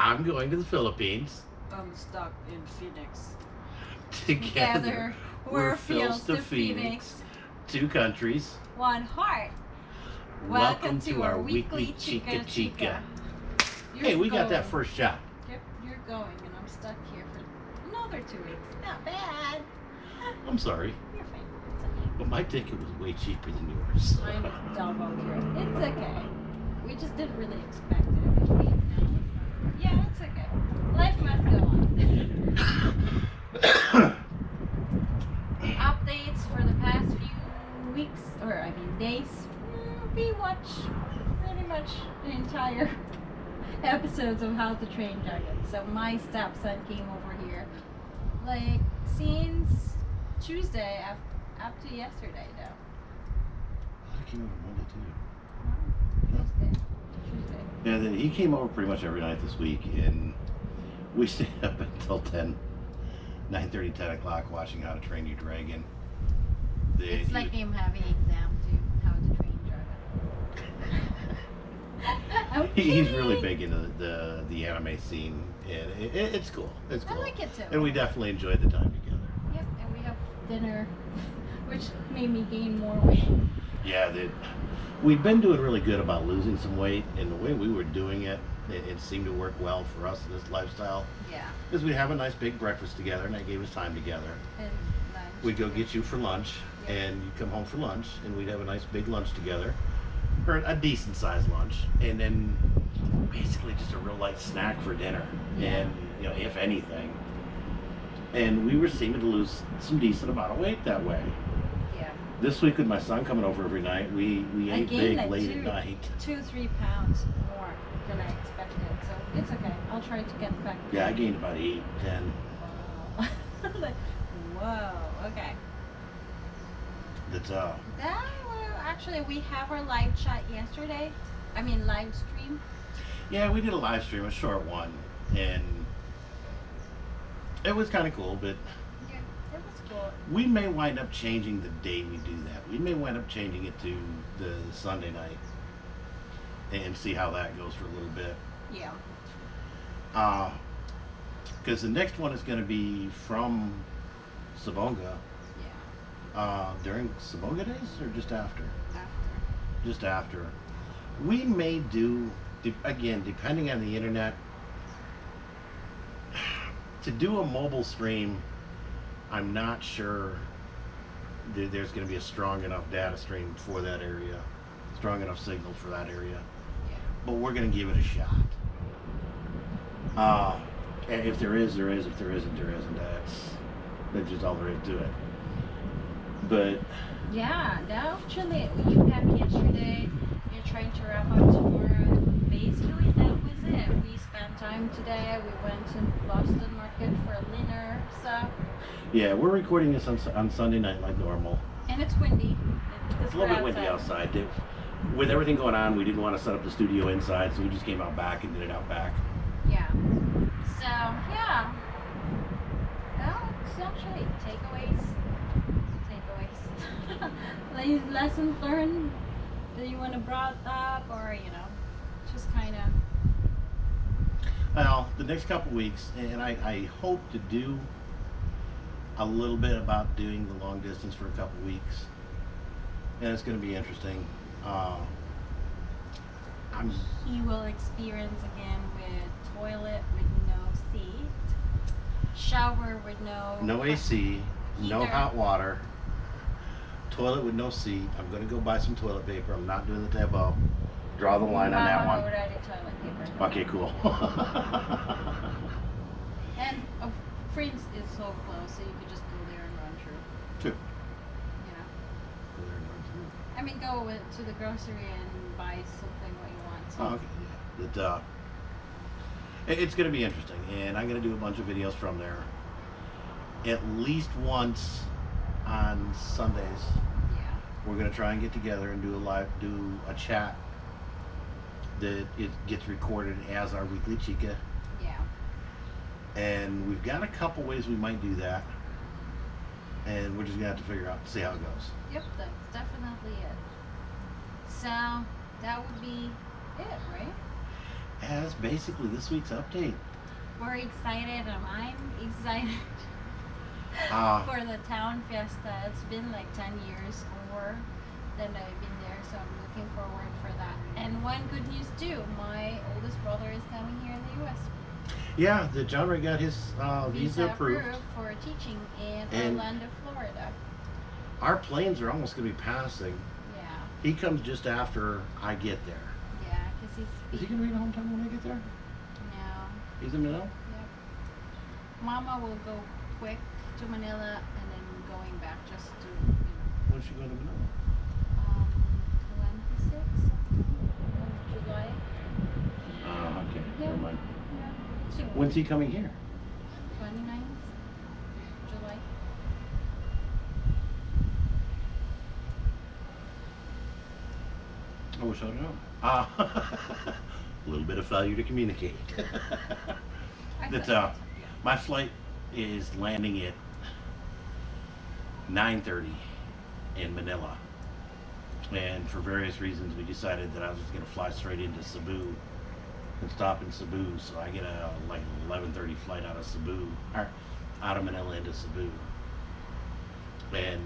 I'm going to the Philippines. I'm stuck in Phoenix. Together, we're Phils Phils to Phoenix. Two countries. One heart. Welcome, to, our weekly Chica Chica. You're Hey, we got that first shot. Yep, you're going, and I'm stuck here for another two weeks. Not bad. I'm sorry, You're fine. It's okay. but my ticket was way cheaper than yours. I'm double curious. It's okay. We just didn't really expect it. We paid now. Yeah, it's okay. Life must go on. Updates for the past few weeks, or I mean days. Mm, We watch pretty much the entire episodes of How to Train Dragon. So my stepson came over here, like since Tuesday up, up to yesterday though. I came over Monday too. Oh, Tuesday. Tuesday. Yeah, then he came over pretty much every night this week, and we stayed up until 10, 9 10 o'clock watching How to Train Your Dragon. It's like him having exam to how to train dragon. He's really big into the the anime scene, and it, it, it's cool. It's I cool, like it too. and we definitely enjoyed the time together. Yep, and we have dinner, which made me gain more weight. Yeah, that we've been doing really good about losing some weight, and the way we were doing it, it, it seemed to work well for us in this lifestyle. Yeah, Because we'd have a nice big breakfast together, and that gave us time together. and lunch. We'd go get you for lunch, Yeah. and you'd come home for lunch, and we'd have a nice big lunch together, or a decent sized lunch, and then basically just a real light snack for dinner, Yeah. and you know, if anything. And we were seeming to lose some decent amount of weight that way. Yeah, This week with my son coming over every night, we we ate big like late two- at night. two three pounds more than I expected, so it's okay. I'll try to get back. Yeah, I gained about eight, ten. Wow. like, whoa. Okay. That's uh, That actually we have our live chat yesterday. I mean live stream. yeah, we did a live stream, a short one, and it was kind of cool. But Yeah, it was cool. we may wind up changing the day we do that. We may wind up changing it to the Sunday night, and see how that goes for a little bit. Yeah. Uh, because the next one is going to be from Sibonga. Uh, during Sibonga days or just after? After. just after. We may do, again, depending on the internet, to do a mobile stream, I'm not sure there's going to be a strong enough data stream for that area, strong enough signal for that area. Yeah. But we're going to give it a shot. Uh, and if there is, there is. If there isn't, there isn't. That's, that's just all there is to it. But Yeah, that actually you had yesterday. You're trying to wrap up tomorrow. Basically, that was it. We spent time today. We went to Boston Market for dinner So yeah, we're recording this on, on Sunday night like normal. and it's windy. It's a little bit windy outside. It- With everything going on, we didn't want to set up the studio inside, so we just came out back and did it out back. Yeah. So yeah. Well, it's actually takeaways. Like lessons learned that you want to brought up, or you know, just kind of. Well, the next couple weeks, and I, I hope to do a little bit about doing the long distance for a couple weeks, and it's going to be interesting. Uh, I'm He will experience again with toilet with no seat, shower with no. no AC, no hot water, toilet with no seat. I'm going to go buy some toilet paper. I'm not doing the tabo. Draw the line on that one. already toilet paper. Okay, cool. And uh, Friends is so close, so you could just go there and run through. True. You know. I mean, go with, to the grocery and buy something what you want. So. Oh, okay. Yeah. That, uh, it- it's going to be interesting, and I'm going to do a bunch of videos from there. At least once on Sundays, Yeah. we're going to try and get together and do a live, do a chat that it gets recorded as our weekly chica. Yeah. And we've got a couple ways we might do that, and we're just going to have to figure out, see how it goes. Yep, that's definitely it. So that would be it, right? Yeah, that's basically this week's update. We're excited. Um, I'm excited Ah. for the town fiesta. It's been like 10 years or more that I've been there, so I'm looking forward for that. And one good news too, my oldest brother is coming here in the U.S. Yeah, the John Ray got his uh, visa approved. for teaching in And- Orlando, Florida. Our planes are almost gonna be passing. Yeah, He comes just after I get there. yeah, because he's Is he gonna be home time when I get there? no. He's in Manila. Yep. Mama will go quick to Manila and then going back just to you know, When's she going to Manila? um, 26 of July. Ah, okay. Yeah. Never mind. Yeah. She, When's he coming here? 29th July. I wish I'd known. Ah, a little bit of failure to communicate. That uh, my flight is landing at 9:30 in Manila, and for various reasons, we decided that I was just going to fly straight into Cebu and stop in Cebu. So I get a like 11:30 flight out of Cebu, or out of Manila into Cebu, and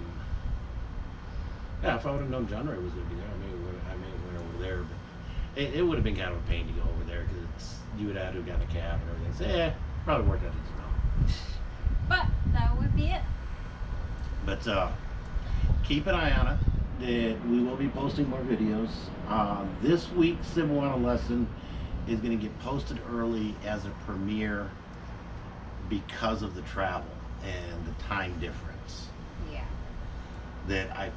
yeah, if I would have known John Ray was going to be there, I may have I may have went over there, but it, it would have been kind of a pain to go over there because you would have to have got a cab and everything. So yeah, probably worked out just well. But that would be it. But uh, keep an eye on it. That we will be posting more videos. Uh, this week's Cebuano lesson is going to get posted early as a premiere because of the travel and the time difference. Yeah. that I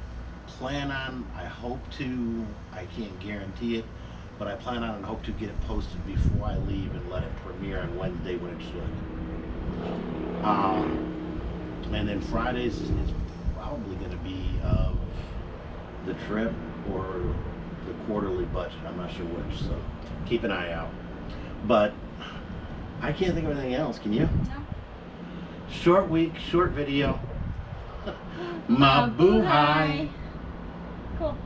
plan on, I hope to, I can't guarantee it, but I plan on and hope to get it posted before I leave and let it premiere on Wednesday when it should. Um, and then Fridays is probably going to be of the trip or the quarterly budget. I'm not sure which, so keep an eye out. But I can't think of anything else. Can you? No. Short week, short video. Mabuhay. Cool.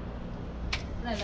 Love